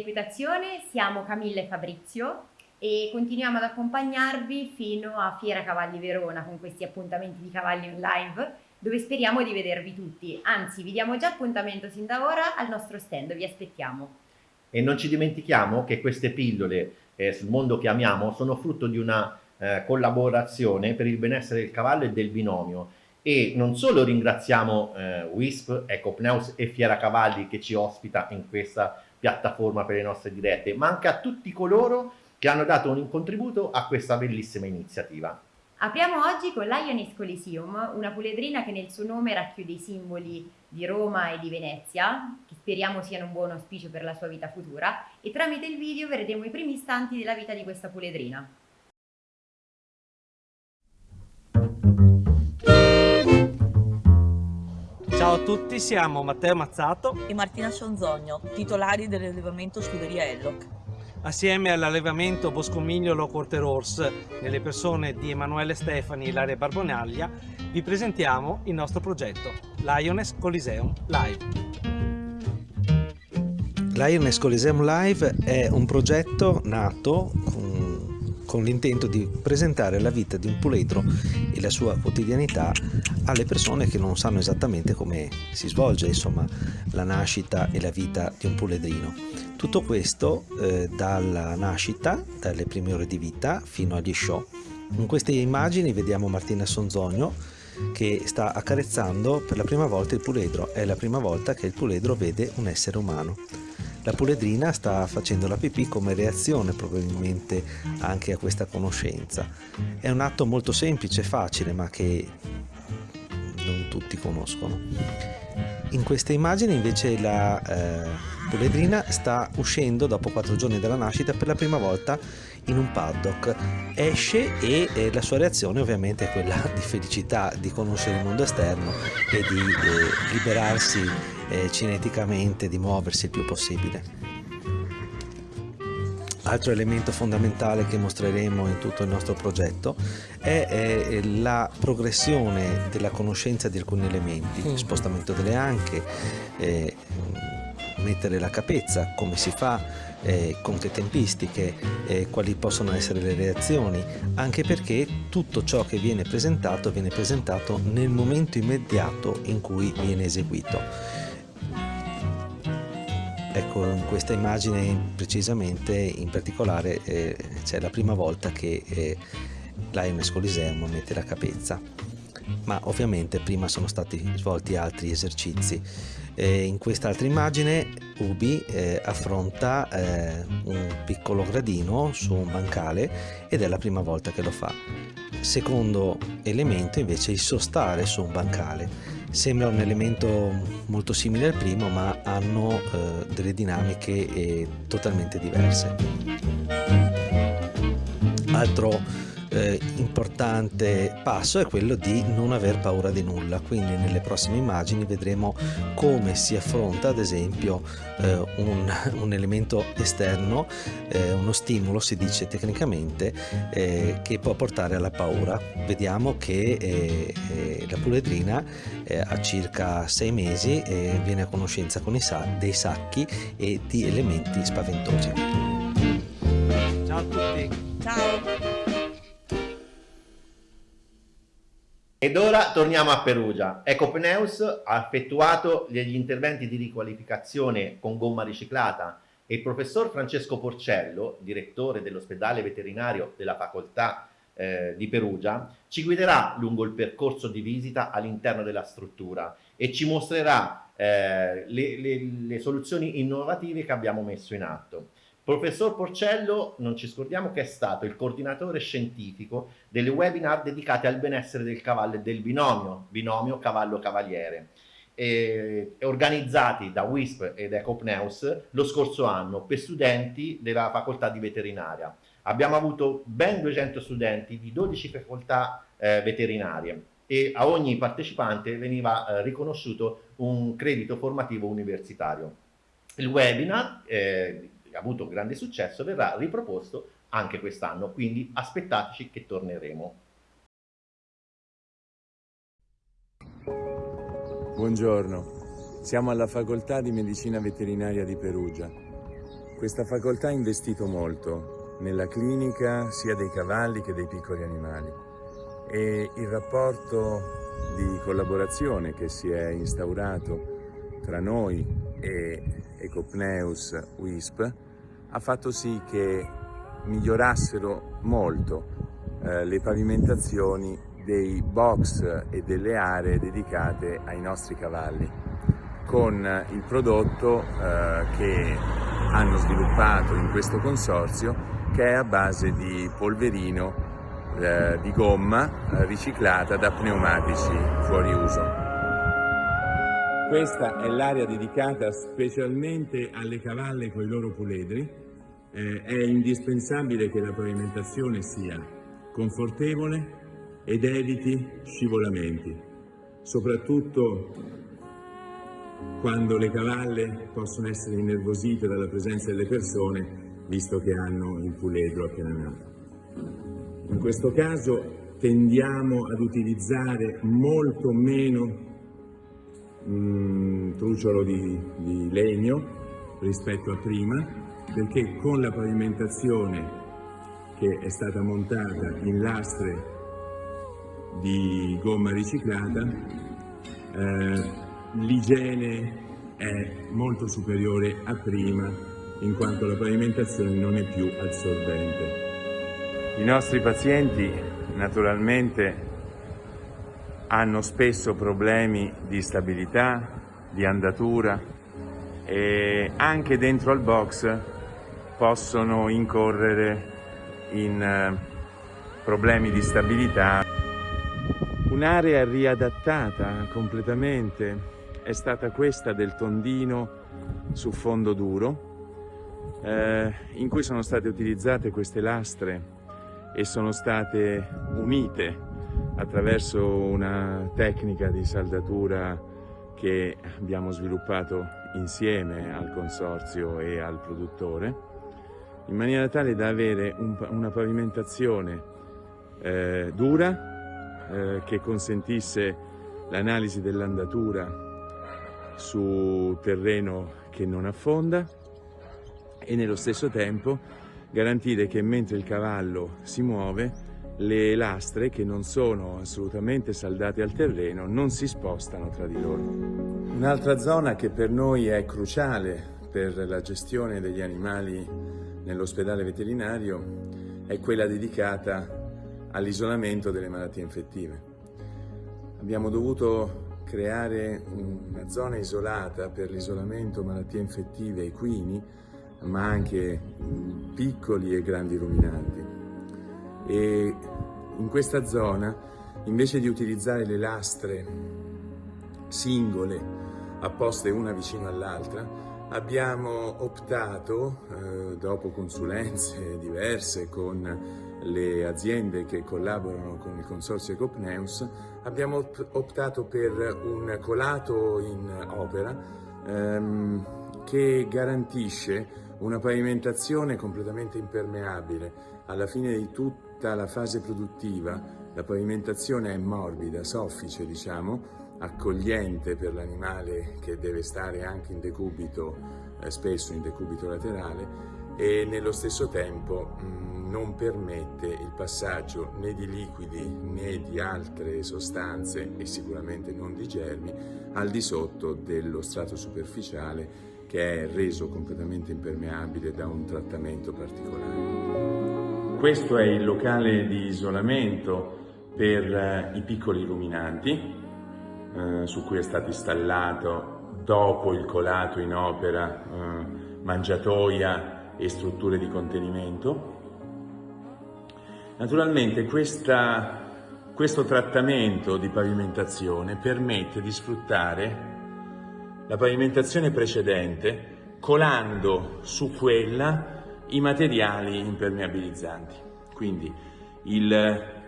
dell'equitazione, siamo Camilla e Fabrizio e continuiamo ad accompagnarvi fino a Fiera Cavalli Verona con questi appuntamenti di cavalli in live dove speriamo di vedervi tutti, anzi vi diamo già appuntamento sin da ora al nostro stand, vi aspettiamo. E non ci dimentichiamo che queste pillole eh, sul mondo che amiamo sono frutto di una eh, collaborazione per il benessere del cavallo e del binomio. E non solo ringraziamo eh, WISP, Ecopneus e Fiera Cavalli che ci ospita in questa piattaforma per le nostre dirette, ma anche a tutti coloro che hanno dato un contributo a questa bellissima iniziativa. Apriamo oggi con l'Ionis Coliseum, una puledrina che nel suo nome racchiude i simboli di Roma e di Venezia, che speriamo siano un buon auspicio per la sua vita futura, e tramite il video vedremo i primi istanti della vita di questa puledrina. Ciao a tutti, siamo Matteo Mazzato e Martina Sonzogno, titolari dell'allevamento Scuderia Elloc. Assieme all'allevamento Boscomignolo Corte Rors, nelle persone di Emanuele Stefani e Ilaria Barbonaglia, vi presentiamo il nostro progetto, Lioness Coliseum Live. Lioness Coliseum Live è un progetto nato con l'intento di presentare la vita di un puledro e la sua quotidianità alle persone che non sanno esattamente come si svolge insomma, la nascita e la vita di un puledrino. Tutto questo eh, dalla nascita, dalle prime ore di vita fino agli show. In queste immagini vediamo Martina Sonzogno che sta accarezzando per la prima volta il puledro. È la prima volta che il puledro vede un essere umano. La puledrina sta facendo la pipì come reazione probabilmente anche a questa conoscenza. È un atto molto semplice facile ma che non tutti conoscono. In queste immagini invece la eh, puledrina sta uscendo dopo quattro giorni dalla nascita per la prima volta in un paddock. Esce e eh, la sua reazione ovviamente è quella di felicità, di conoscere il mondo esterno e di eh, liberarsi eh, cineticamente di muoversi il più possibile. Altro elemento fondamentale che mostreremo in tutto il nostro progetto è, è la progressione della conoscenza di alcuni elementi, mm. spostamento delle anche, eh, mettere la capezza, come si fa, eh, con che tempistiche, eh, quali possono essere le reazioni, anche perché tutto ciò che viene presentato viene presentato nel momento immediato in cui viene eseguito. Ecco, in questa immagine precisamente, in particolare, eh, c'è la prima volta che eh, Lioness Coliseum mette la capezza, ma ovviamente prima sono stati svolti altri esercizi. Eh, in quest'altra immagine Ubi eh, affronta eh, un piccolo gradino su un bancale ed è la prima volta che lo fa. Secondo elemento invece il sostare su un bancale Sembra un elemento molto simile al primo ma hanno eh, delle dinamiche eh, totalmente diverse. Altro eh, importante passo è quello di non aver paura di nulla. Quindi nelle prossime immagini vedremo come si affronta ad esempio eh, un, un, elemento esterno eh, uno stimolo si dice tecnicamente eh, che può portare alla paura. Vediamo che eh, eh, la puledrina a circa sei mesi viene a conoscenza con i sa dei sacchi e di elementi spaventosi. Ciao a tutti. Ciao Ed ora torniamo a Perugia. Ecopneus ha effettuato gli interventi di riqualificazione con gomma riciclata e il professor Francesco Porcello, direttore dell'ospedale veterinario della facoltà eh, di Perugia, ci guiderà lungo il percorso di visita all'interno della struttura e ci mostrerà eh, le, le, le soluzioni innovative che abbiamo messo in atto. Professor Porcello, non ci scordiamo che è stato il coordinatore scientifico delle webinar dedicate al benessere del cavallo e del binomio, binomio cavallo-cavaliere, organizzati da WISP ed Ecopneus lo scorso anno per studenti della facoltà di veterinaria. Abbiamo avuto ben 200 studenti di 12 facoltà eh, veterinarie e a ogni partecipante veniva eh, riconosciuto un credito formativo universitario. Il webinar eh, ha avuto grande successo, verrà riproposto anche quest'anno, quindi aspettateci che torneremo. Buongiorno, siamo alla Facoltà di Medicina Veterinaria di Perugia. Questa facoltà ha investito molto nella clinica sia dei cavalli che dei piccoli animali. E il rapporto di collaborazione che si è instaurato tra noi e Ecopneus WISP ha fatto sì che migliorassero molto eh, le pavimentazioni dei box e delle aree dedicate ai nostri cavalli con il prodotto eh, che hanno sviluppato in questo consorzio che è a base di polverino eh, di gomma eh, riciclata da pneumatici fuori uso. Questa è l'area dedicata specialmente alle cavalle con i loro puledri. Eh, è indispensabile che la pavimentazione sia confortevole ed eviti scivolamenti, soprattutto quando le cavalle possono essere innervosite dalla presenza delle persone, visto che hanno il puledro appena nato. In questo caso tendiamo ad utilizzare molto meno mm, trucciolo di, di legno rispetto a prima, perché con la pavimentazione che è stata montata in lastre di gomma riciclata, eh, l'igiene è molto superiore a prima in quanto la pavimentazione non è più assorbente. I nostri pazienti naturalmente hanno spesso problemi di stabilità, di andatura e anche dentro al box possono incorrere in eh, problemi di stabilità. Un'area riadattata completamente è stata questa del tondino su fondo duro eh, in cui sono state utilizzate queste lastre e sono state unite attraverso una tecnica di saldatura che abbiamo sviluppato insieme al consorzio e al produttore in maniera tale da avere un, una pavimentazione eh, dura eh, che consentisse l'analisi dell'andatura su terreno che non affonda e nello stesso tempo garantire che mentre il cavallo si muove le lastre che non sono assolutamente saldate al terreno non si spostano tra di loro. Un'altra zona che per noi è cruciale per la gestione degli animali nell'ospedale veterinario è quella dedicata all'isolamento delle malattie infettive. Abbiamo dovuto creare una zona isolata per l'isolamento malattie infettive equini, ma anche piccoli e grandi ruminanti. E in questa zona, invece di utilizzare le lastre singole, apposte una vicino all'altra, abbiamo optato, eh, dopo consulenze diverse con le aziende che collaborano con il consorzio Ecopneus, abbiamo optato per un colato in opera ehm, che garantisce una pavimentazione completamente impermeabile. Alla fine di tutta la fase produttiva la pavimentazione è morbida, soffice diciamo, accogliente per l'animale che deve stare anche in decubito, eh, spesso in decubito laterale e nello stesso tempo mh, mm, non permette il passaggio né di liquidi né di altre sostanze e sicuramente non di germi al di sotto dello strato superficiale che è reso completamente impermeabile da un trattamento particolare. Questo è il locale di isolamento per eh, i piccoli ruminanti eh, su cui è stato installato dopo il colato in opera eh, mangiatoia e strutture di contenimento. Naturalmente questa, questo trattamento di pavimentazione permette di sfruttare la pavimentazione precedente colando su quella i materiali impermeabilizzanti. Quindi il,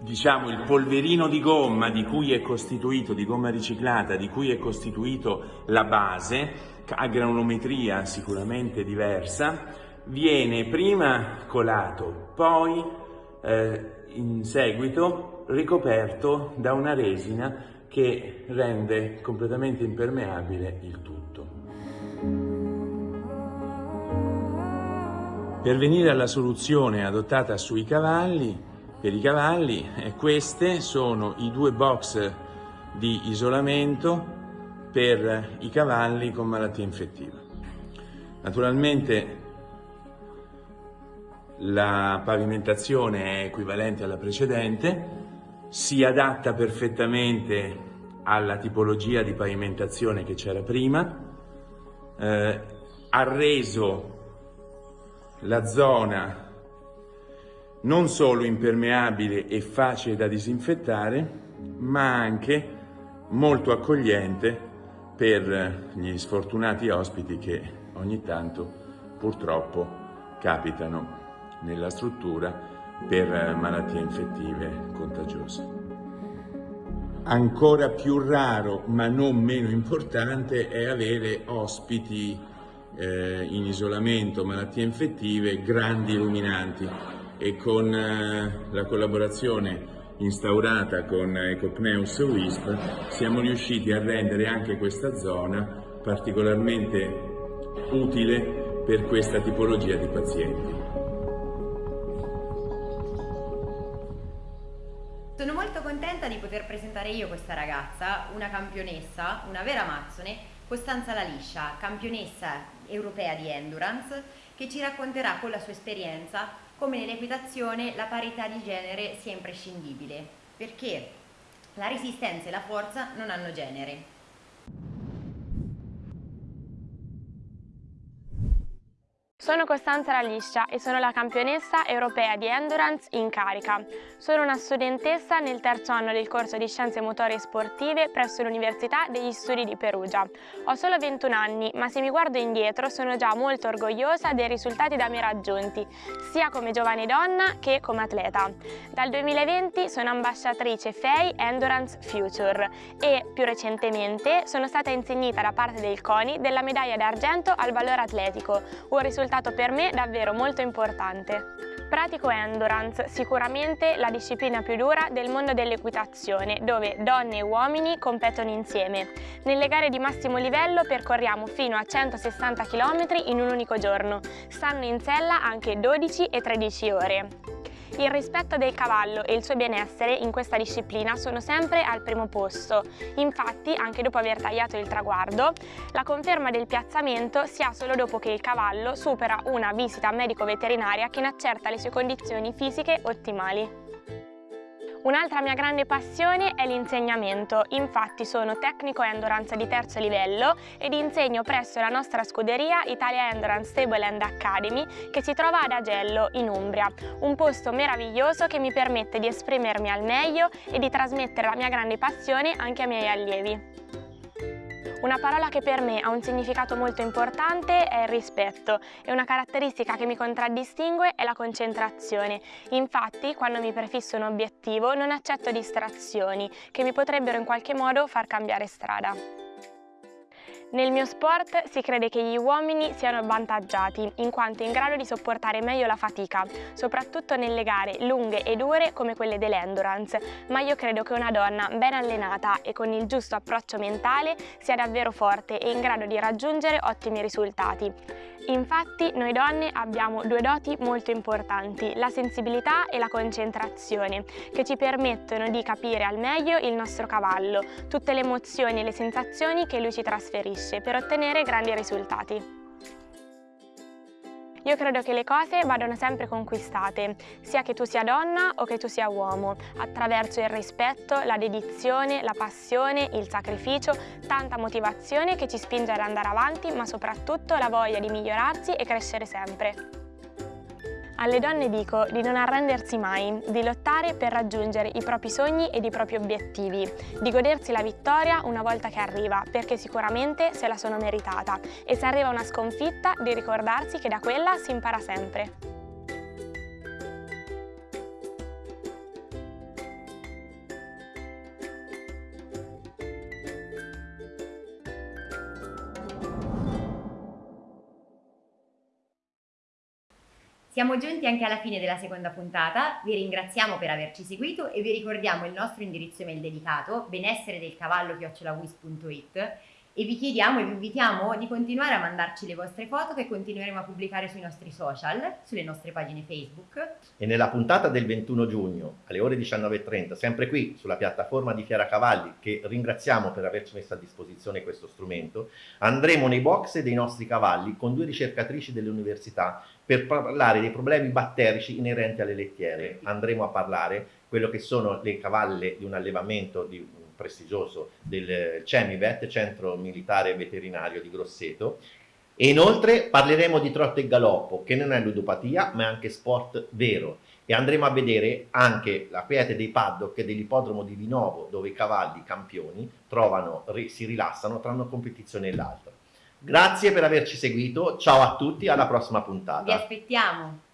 diciamo, il polverino di gomma di cui è costituito, di gomma riciclata, di cui è costituito la base, a granulometria sicuramente diversa, viene prima colato, poi eh, in seguito ricoperto da una resina che rende completamente impermeabile il tutto. Per venire alla soluzione adottata sui cavalli, per i cavalli, eh, queste sono i due box di isolamento per i cavalli con malattia infettiva. Naturalmente la pavimentazione è equivalente alla precedente, si adatta perfettamente alla tipologia di pavimentazione che c'era prima, eh, ha reso la zona non solo impermeabile e facile da disinfettare, ma anche molto accogliente per gli sfortunati ospiti che ogni tanto purtroppo capitano nella struttura per malattie infettive contagiose. Ancora più raro, ma non meno importante, è avere ospiti eh, in isolamento, malattie infettive, grandi illuminanti e con eh, la collaborazione instaurata con Ecopneus WISP siamo riusciti a rendere anche questa zona particolarmente utile per questa tipologia di pazienti. Sono molto contenta di poter presentare io questa ragazza, una campionessa, una vera mazzone, Costanza La Liscia, campionessa europea di endurance, che ci racconterà con la sua esperienza come nell'equitazione la parità di genere sia imprescindibile, perché la resistenza e la forza non hanno genere. Sono Costanza Raliscia e sono la campionessa europea di endurance in carica. Sono una studentessa nel terzo anno del corso di Scienze Motorie Sportive presso l'Università degli Studi di Perugia. Ho solo 21 anni, ma se mi guardo indietro sono già molto orgogliosa dei risultati da me raggiunti, sia come giovane donna che come atleta. Dal 2020 sono ambasciatrice FEI Endurance Future e, più recentemente, sono stata insegnita da parte del CONI della medaglia d'argento al valore atletico, un risultato stato per me davvero molto importante. Pratico endurance, sicuramente la disciplina più dura del mondo dell'equitazione, dove donne e uomini competono insieme. Nelle gare di massimo livello percorriamo fino a 160 km in un unico giorno. Stanno in sella anche 12 e 13 ore. Il rispetto del cavallo e il suo benessere in questa disciplina sono sempre al primo posto. Infatti, anche dopo aver tagliato il traguardo, la conferma del piazzamento si ha solo dopo che il cavallo supera una visita medico-veterinaria che ne accerta le sue condizioni fisiche ottimali. Un'altra mia grande passione è l'insegnamento, infatti sono tecnico endurance di terzo livello ed insegno presso la nostra scuderia Italia Endurance Stable and Academy che si trova ad Agello, in Umbria, un posto meraviglioso che mi permette di esprimermi al meglio e di trasmettere la mia grande passione anche ai miei allievi. Una parola che per me ha un significato molto importante è il rispetto e una caratteristica che mi contraddistingue è la concentrazione. Infatti, quando mi prefisso un obiettivo, non accetto distrazioni che mi potrebbero in qualche modo far cambiare strada. Nel mio sport si crede che gli uomini siano avvantaggiati, in quanto in grado di sopportare meglio la fatica, soprattutto nelle gare lunghe e dure come quelle dell'endurance, ma io credo che una donna ben allenata e con il giusto approccio mentale sia davvero forte e in grado di raggiungere ottimi risultati. Infatti noi donne abbiamo due doti molto importanti, la sensibilità e la concentrazione, che ci permettono di capire al meglio il nostro cavallo, tutte le emozioni e le sensazioni che lui ci trasferisce per ottenere grandi risultati. Io credo che le cose vadano sempre conquistate, sia che tu sia donna o che tu sia uomo, attraverso il rispetto, la dedizione, la passione, il sacrificio, tanta motivazione che ci spinge ad andare avanti, ma soprattutto la voglia di migliorarsi e crescere sempre. Alle donne dico di non arrendersi mai, di lottare per raggiungere i propri sogni ed i propri obiettivi, di godersi la vittoria una volta che arriva, perché sicuramente se la sono meritata e se arriva una sconfitta di ricordarsi che da quella si impara sempre. Siamo giunti anche alla fine della seconda puntata, vi ringraziamo per averci seguito e vi ricordiamo il nostro indirizzo email dedicato benessere del cavallo chiocciolawis.it e vi chiediamo e vi invitiamo di continuare a mandarci le vostre foto che continueremo a pubblicare sui nostri social, sulle nostre pagine Facebook. E nella puntata del 21 giugno alle ore 19.30, sempre qui sulla piattaforma di Fiera Cavalli, che ringraziamo per averci messo a disposizione questo strumento, andremo nei box dei nostri cavalli con due ricercatrici delle università per parlare dei problemi batterici inerenti alle lettiere. Andremo a parlare quello che sono le cavalle di un allevamento di prestigioso del CEMIVET, Centro Militare Veterinario di Grosseto, e inoltre parleremo di trotto e galoppo, che non è ludopatia, ma è anche sport vero. E andremo a vedere anche la quiete dei paddock dell'ippodromo di Vinovo, dove i cavalli campioni trovano, si rilassano tra una competizione e l'altra. Grazie per averci seguito, ciao a tutti, alla prossima puntata. Vi aspettiamo!